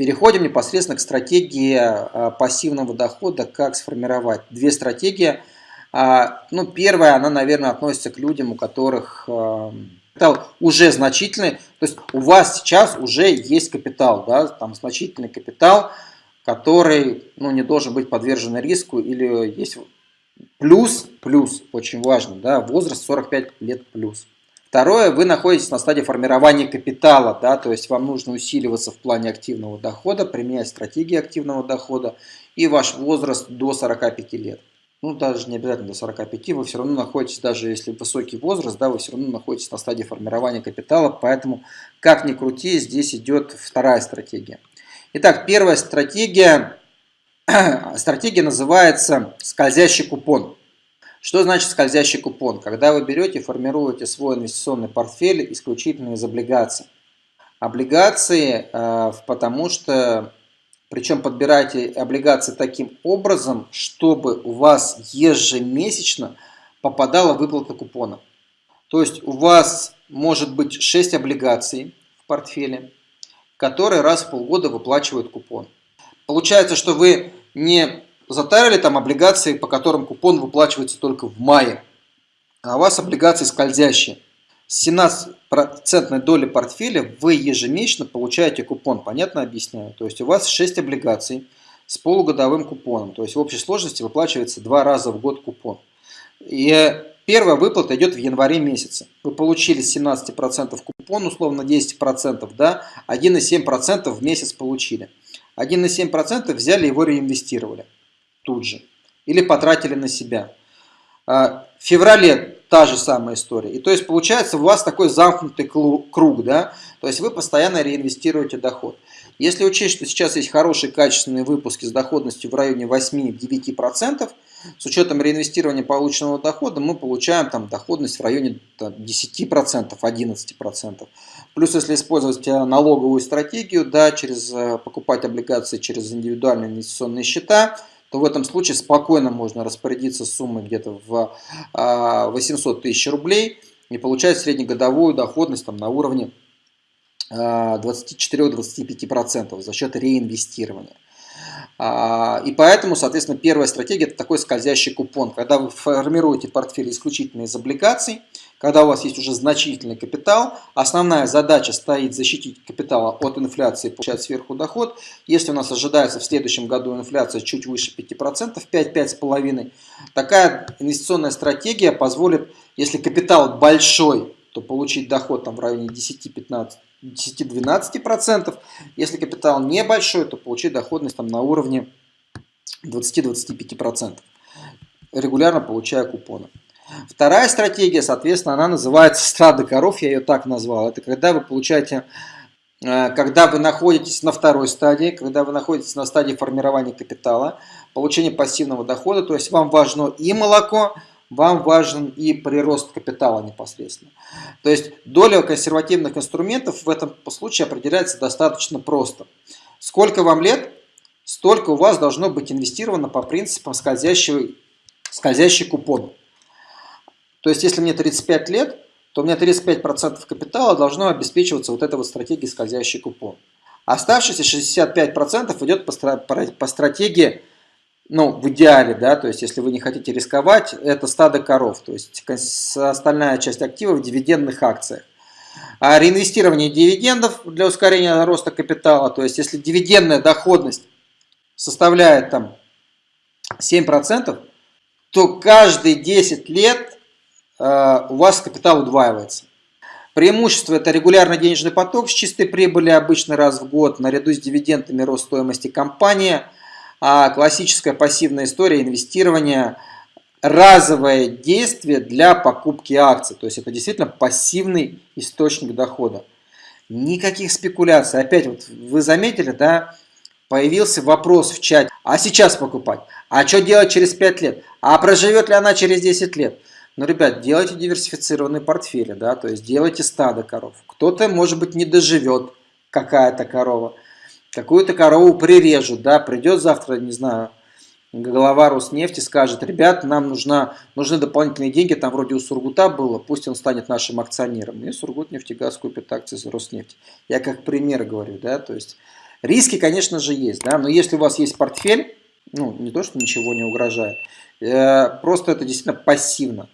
Переходим непосредственно к стратегии а, пассивного дохода, как сформировать. Две стратегии. А, ну, первая, она, наверное, относится к людям, у которых а, капитал уже значительный. То есть у вас сейчас уже есть капитал, да, там значительный капитал, который ну, не должен быть подвержен риску или есть плюс, плюс, очень важно, да, возраст 45 лет плюс. Второе, вы находитесь на стадии формирования капитала, да, то есть вам нужно усиливаться в плане активного дохода, применять стратегии активного дохода и ваш возраст до 45 лет. Ну, даже не обязательно до 45, вы все равно находитесь, даже если высокий возраст, да, вы все равно находитесь на стадии формирования капитала, поэтому, как ни крути, здесь идет вторая стратегия. Итак, первая стратегия, стратегия называется скользящий купон. Что значит скользящий купон? Когда вы берете, формируете свой инвестиционный портфель исключительно из облигаций. Облигации, э, потому что, причем подбирайте облигации таким образом, чтобы у вас ежемесячно попадала выплата купона. То есть у вас может быть 6 облигаций в портфеле, которые раз в полгода выплачивают купон. Получается, что вы не затарили там облигации, по которым купон выплачивается только в мае, а у вас облигации скользящие. С 17% доли портфеля вы ежемесячно получаете купон. Понятно объясняю? То есть у вас 6 облигаций с полугодовым купоном. То есть в общей сложности выплачивается два раза в год купон. И первая выплата идет в январе месяце. Вы получили 17% купон, условно 10%, да, 1,7% в месяц получили. 1,7% взяли его реинвестировали тут же. Или потратили на себя. А, в феврале та же самая история. И то есть получается у вас такой замкнутый круг, да, то есть вы постоянно реинвестируете доход. Если учесть, что сейчас есть хорошие качественные выпуски с доходностью в районе 8-9%, с учетом реинвестирования полученного дохода мы получаем там доходность в районе 10%, 11%. Плюс если использовать э, налоговую стратегию, да, через э, покупать облигации через индивидуальные инвестиционные счета, то в этом случае спокойно можно распорядиться суммой где-то в 800 а, тысяч рублей и получать среднегодовую доходность там, на уровне 24-25% а, за счет реинвестирования. А, и поэтому, соответственно, первая стратегия – это такой скользящий купон. Когда вы формируете портфель исключительно из облигаций, когда у вас есть уже значительный капитал, основная задача стоит защитить капитал от инфляции, получать сверху доход. Если у нас ожидается в следующем году инфляция чуть выше 5%, 5-5,5%, такая инвестиционная стратегия позволит, если капитал большой, то получить доход там, в районе 10-15%. 10-12%. Если капитал небольшой, то получить доходность там, на уровне 20-25%, регулярно получая купоны. Вторая стратегия, соответственно, она называется страда коров, я ее так назвал. Это когда вы получаете, э, когда вы находитесь на второй стадии, когда вы находитесь на стадии формирования капитала, получения пассивного дохода, то есть вам важно и молоко, вам важен и прирост капитала непосредственно. То есть доля консервативных инструментов в этом случае определяется достаточно просто. Сколько вам лет, столько у вас должно быть инвестировано по принципам скользящего, скользящий купон. То есть, если мне 35 лет, то у меня 35% капитала должно обеспечиваться вот этой вот стратегией скользящий купон. Оставшиеся 65% идет по, стратегии, ну, в идеале, да, то есть, если вы не хотите рисковать, это стадо коров, то есть, остальная часть активов в дивидендных акциях. А реинвестирование дивидендов для ускорения роста капитала, то есть, если дивидендная доходность составляет там 7%, то каждые 10 лет у вас капитал удваивается. Преимущество – это регулярный денежный поток с чистой прибыли обычно раз в год, наряду с дивидендами рост стоимости компании, а классическая пассивная история инвестирования – разовое действие для покупки акций. То есть это действительно пассивный источник дохода. Никаких спекуляций. Опять вот вы заметили, да, появился вопрос в чате. А сейчас покупать? А что делать через 5 лет? А проживет ли она через 10 лет? Но, ребят, делайте диверсифицированные портфели, да, то есть делайте стадо коров. Кто-то, может быть, не доживет, какая-то корова. Какую-то корову прирежут, да, придет завтра, не знаю, голова Роснефти скажет, ребят, нам нужна, нужны дополнительные деньги, там вроде у Сургута было, пусть он станет нашим акционером. И Сургут нефтегаз купит акции за Роснефть. Я как пример говорю, да, то есть Риски, конечно же, есть, да, но если у вас есть портфель, ну, не то, что ничего не угрожает, э, просто это действительно пассивно.